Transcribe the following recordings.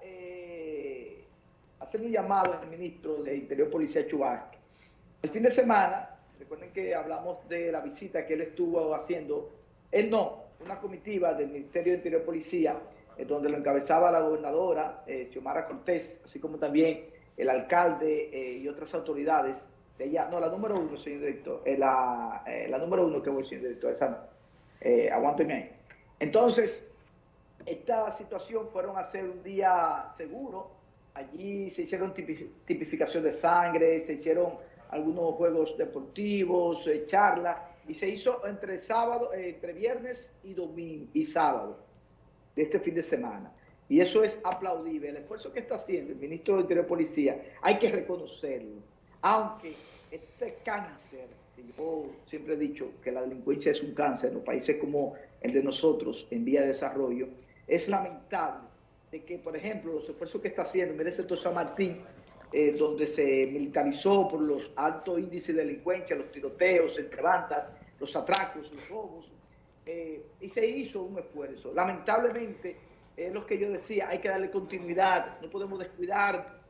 eh, hacer un llamado al ministro de Interior Policía Chubasque. El fin de semana, recuerden que hablamos de la visita que él estuvo haciendo, él no, una comitiva del Ministerio de Interior Policía, eh, donde lo encabezaba la gobernadora, eh, Xiomara Cortés, así como también el alcalde eh, y otras autoridades de allá. No, la número uno, señor director, la, la número uno que voy, señor director, esa no. Aguánteme ahí. Entonces, esta situación fueron a hacer un día seguro. Allí se hicieron tipificación de sangre, se hicieron algunos juegos deportivos, eh, charlas, y se hizo entre sábado, eh, entre viernes y domingo y sábado de este fin de semana. Y eso es aplaudible. El esfuerzo que está haciendo el ministro de Interior Policía, hay que reconocerlo. Aunque este cáncer, que yo siempre he dicho que la delincuencia es un cáncer en los países como el de nosotros, en vía de desarrollo, es lamentable de que, por ejemplo, los esfuerzos que está haciendo, mire sector San Martín, eh, donde se militarizó por los altos índices de delincuencia, los tiroteos entre bandas, los atracos, los robos, eh, y se hizo un esfuerzo. Lamentablemente, es lo que yo decía, hay que darle continuidad, no podemos descuidar.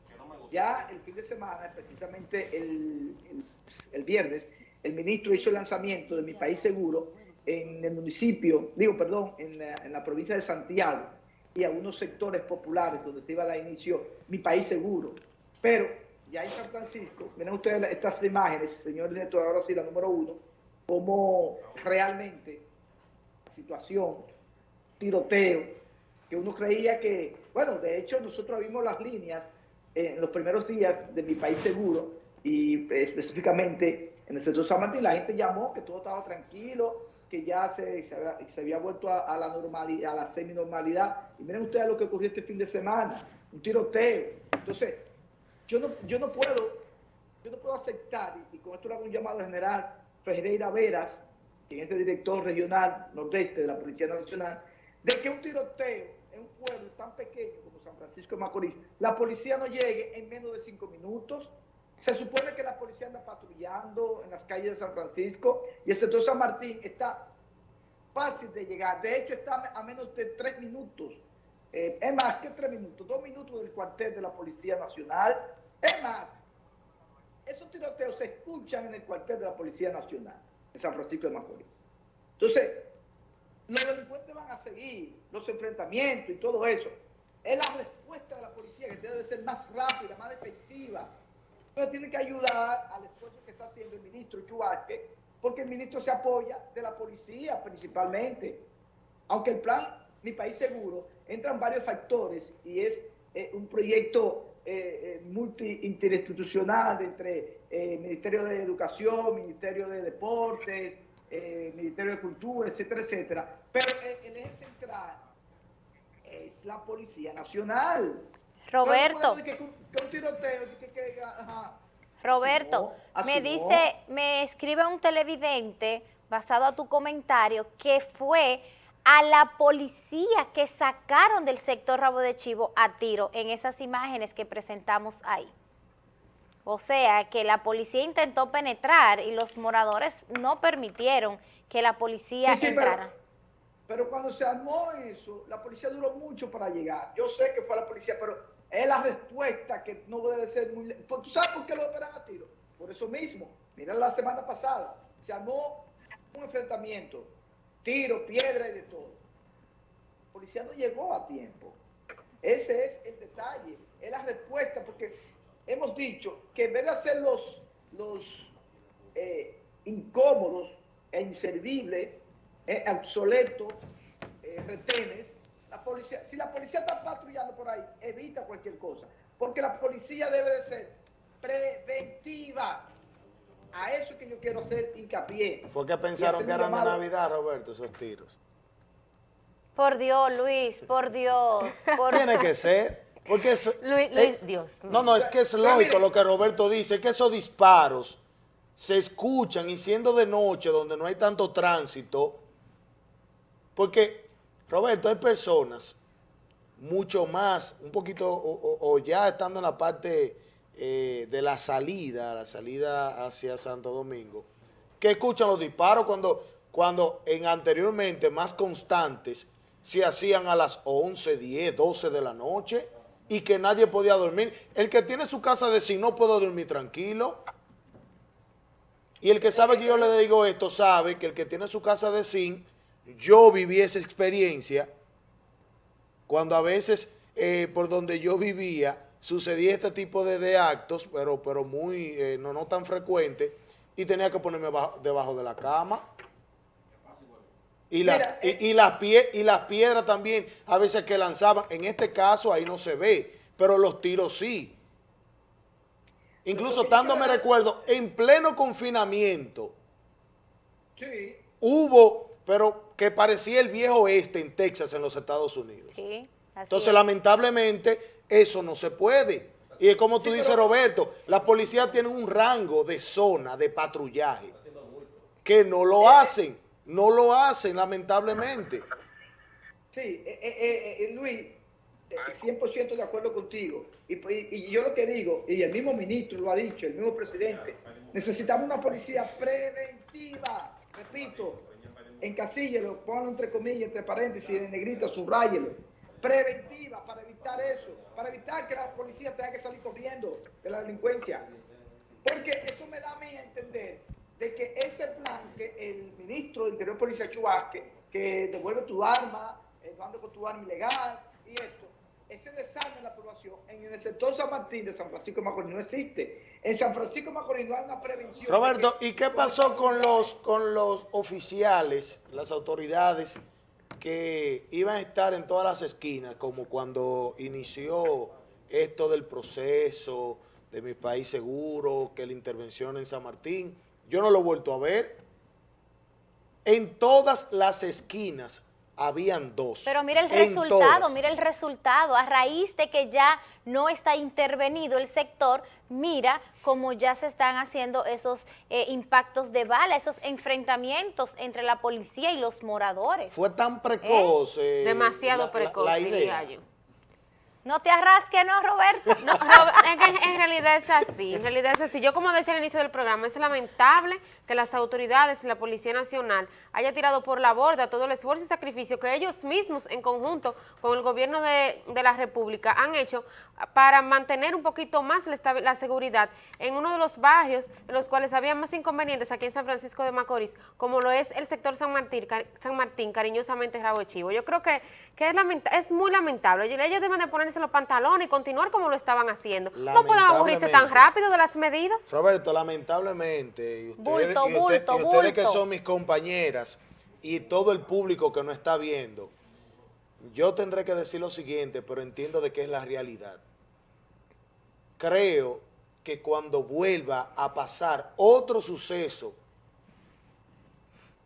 Ya el fin de semana, precisamente el, el, el viernes, el ministro hizo el lanzamiento de Mi País Seguro en el municipio, digo, perdón, en la, provincia de Santiago y algunos sectores populares donde se iba a dar inicio Mi País Seguro. Pero ya en San Francisco, miren ustedes estas imágenes, señor director, ahora sí, la número uno, como realmente la situación, tiroteo, que uno creía que, bueno, de hecho nosotros vimos las líneas en los primeros días de mi país seguro y específicamente en el sector San Martín, la gente llamó que todo estaba tranquilo, que ya se, se, había, se había, vuelto a, la normalidad, a la semi-normalidad. Y miren ustedes lo que ocurrió este fin de semana, un tiroteo. Entonces, yo no, yo no puedo, yo no puedo aceptar, y, y con esto le hago un llamado general, Ferreira Veras, quien es el director regional nordeste de la Policía Nacional, de que un tiroteo en un pueblo tan pequeño como San Francisco de Macorís, la policía no llegue en menos de cinco minutos. Se supone que la policía anda patrullando en las calles de San Francisco y el sector San Martín está fácil de llegar. De hecho, está a menos de tres minutos. Eh, es más que tres minutos, dos minutos del cuartel de la Policía Nacional. Es más, esos tiroteos se escuchan en el cuartel de la Policía Nacional en San Francisco de Macorís. Entonces, los delincuentes van a seguir los enfrentamientos y todo eso. Es la respuesta de la policía que debe ser más rápida, más efectiva. Entonces tiene que ayudar al esfuerzo que está haciendo el ministro Chubasque, porque el ministro se apoya de la policía principalmente. Aunque el plan Mi País Seguro entran varios factores y es eh, un proyecto eh, eh, multi-interinstitucional entre eh, Ministerio de Educación, Ministerio de Deportes, eh, Ministerio de Cultura, etcétera, etcétera. Pero el, eje central es la Policía Nacional. Roberto. Que, que, un tiroteo, que, que, ajá. Roberto, no, me dice, no. me escribe un televidente, basado a tu comentario, que fue a la policía que sacaron del sector Rabo de Chivo a tiro en esas imágenes que presentamos ahí. O sea, que la policía intentó penetrar y los moradores no permitieron que la policía sí, sí, entrara. Pero, pero, cuando se armó eso, la policía duró mucho para llegar. Yo sé que fue la policía, pero es la respuesta que no debe ser muy... ¿Tú sabes por qué lo operan a tiro? Por eso mismo. Mira la semana pasada, se armó un enfrentamiento, tiro, piedra y de todo. La policía no llegó a tiempo. Ese es el detalle, es la respuesta, porque hemos dicho que en vez de hacer los, los eh, incómodos e inservibles, eh, obsoletos, eh, retenes, la policía, si la policía está patrullando por ahí, evita cualquier cosa, porque la policía debe de ser preventiva. A eso que yo quiero hacer hincapié. Fue que pensaron que eran de Navidad, Roberto, esos tiros. Por Dios, Luis, por Dios. Por... Tiene que ser. Porque es, Luis, Luis, Dios. No, no, es que es lógico lo que Roberto dice, que esos disparos se escuchan y siendo de noche, donde no hay tanto tránsito, porque, Roberto, hay personas mucho más, un poquito, o, ya estando en la parte eh, de la salida, la salida hacia Santo Domingo, que escuchan los disparos cuando, cuando en anteriormente más constantes, se hacían a las 11, 10, 12 de la noche y que nadie podía dormir. El que tiene su casa de sí no puede dormir tranquilo. Y el que sabe que yo le digo esto sabe que el que tiene su casa de zinc, yo viví esa experiencia cuando a veces eh, por donde yo vivía sucedía este tipo de, actos, pero, pero muy, eh, no, no tan frecuente, y tenía que ponerme debajo de la cama. Y, la, y, eh, las pie, y las piedras también, a veces que lanzaban, en este caso ahí no se ve, pero los tiros sí. Incluso estando, me recuerdo, en pleno confinamiento, sí. hubo, pero que parecía el viejo oeste en Texas, en los Estados Unidos. Sí, Entonces, lamentablemente, eso no se puede. Y es como tú dices, Roberto, la policía tiene un rango de zona de patrullaje que no lo eh, hacen, no lo hacen, lamentablemente. Sí, eh, eh, Luis, 100% de acuerdo contigo. Y, yo lo que digo, y el mismo ministro lo ha dicho, el mismo presidente, necesitamos una policía preventiva, repito, encasíllelo, pónganlo entre comillas, entre paréntesis, en negrito, subrayelo, preventiva para evitar eso, para evitar que la policía tenga que salir corriendo de la delincuencia. Porque eso me da a mí a entender de que ese plan que el ministro de Interior Policía Chubasque, que devuelve tu arma, eh, ando con tu arma ilegal y esto, ese desarme en la aprobación en el sector San Martín de San Francisco de Macorís no existe. En San Francisco de Macorís no hay una prevención. Roberto, ¿y qué pasó con los, con los oficiales, las autoridades que iban a estar en todas las esquinas, como cuando inició esto del proceso de mi país seguro, que la intervención en San Martín? Yo no lo he vuelto a ver. En todas las esquinas habían dos. Pero mira el resultado, mira el resultado. A raíz de que ya no está intervenido el sector, mira cómo ya se están haciendo esos eh, impactos de bala, esos enfrentamientos entre la policía y los moradores. Fue tan precoz. ¿Eh? Demasiado precoz, la, idea. No te arrasques, ¿no, Roberto? No, en, realidad es así, en realidad es así. Yo como decía al inicio del programa, es lamentable que las autoridades y la Policía Nacional haya tirado por la borda todo el esfuerzo y sacrificio que ellos mismos en conjunto con el gobierno de, la República han hecho para mantener un poquito más la, la, seguridad en uno de los barrios en los cuales había más inconvenientes aquí en San Francisco de Macorís, como lo es el sector San Martín, San Martín cariñosamente Rabo Chivo. Yo creo que, que es, es muy lamentable. Ellos deben de ponerse los pantalones y continuar como lo estaban haciendo. No pueden aburrirse tan rápido de las medidas. Roberto, lamentablemente, y ustedes, ustedes que son mis compañeras y todo el público que no está viendo, yo tendré que decir lo siguiente, pero entiendo de qué es la realidad. Creo que cuando vuelva a pasar otro suceso,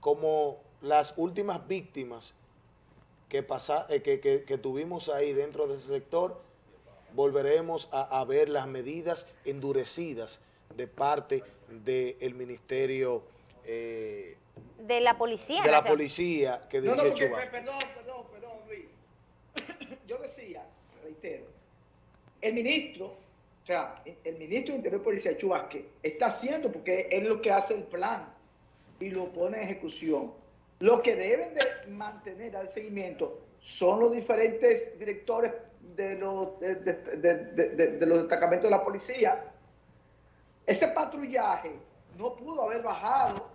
como las últimas víctimas que, pasa, eh, que, tuvimos ahí dentro de ese sector, volveremos a, ver las medidas endurecidas de parte del Ministerio... Eh, de la policía. De la policía que dirige no, Perdón, perdón, perdón, Luis. Yo decía, reitero, el ministro, o sea, el ministro de Interior y Policía Chubasque está haciendo, porque es lo que hace el plan y lo pone en ejecución lo que deben de mantener al seguimiento son los diferentes directores de los, de, los destacamentos de la policía. Ese patrullaje no pudo haber bajado.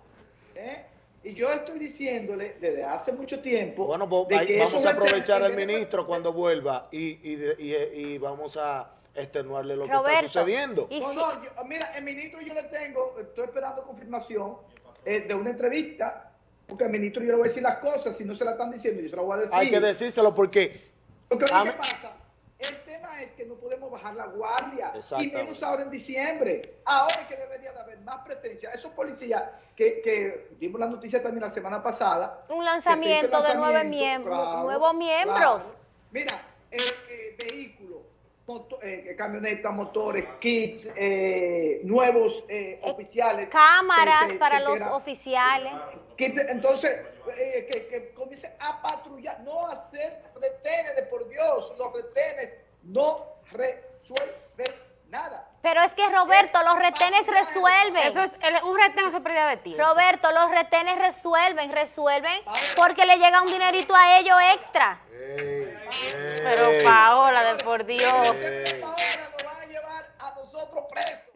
¿eh? Y yo estoy diciéndole desde hace mucho tiempo... Bueno, pues, vamos a aprovechar al ministro cuando vuelva y, y, vamos a extenuarle lo que está sucediendo. No, no, mira, el ministro yo le tengo, estoy esperando confirmación eh, de una entrevista porque al ministro yo le voy a decir las cosas, si no se la están diciendo, yo se la voy a decir. Hay que decírselo porque... Porque ¿qué pasa? El tema es que no podemos bajar la guardia, y menos ahora en diciembre. Ahora es que debería de haber más presencia. Esos policías que, que vimos la noticia también la semana pasada. Un lanzamiento, de nueve miembros, nuevos miembros. Mira, eh, eh, vehículos, eh, camionetas, motores, kits, eh, nuevos oficiales. Cámaras para los oficiales entonces, eh, que, que comience a patrullar, no hacer retenes, de por Dios, los retenes no resuelven nada. Pero es que Roberto, los retenes resuelven. Eso es, un retén es pérdida de tiempo. Roberto, los retenes resuelven, resuelven porque le llega un dinerito a ellos extra. Pero Paola, de por Dios.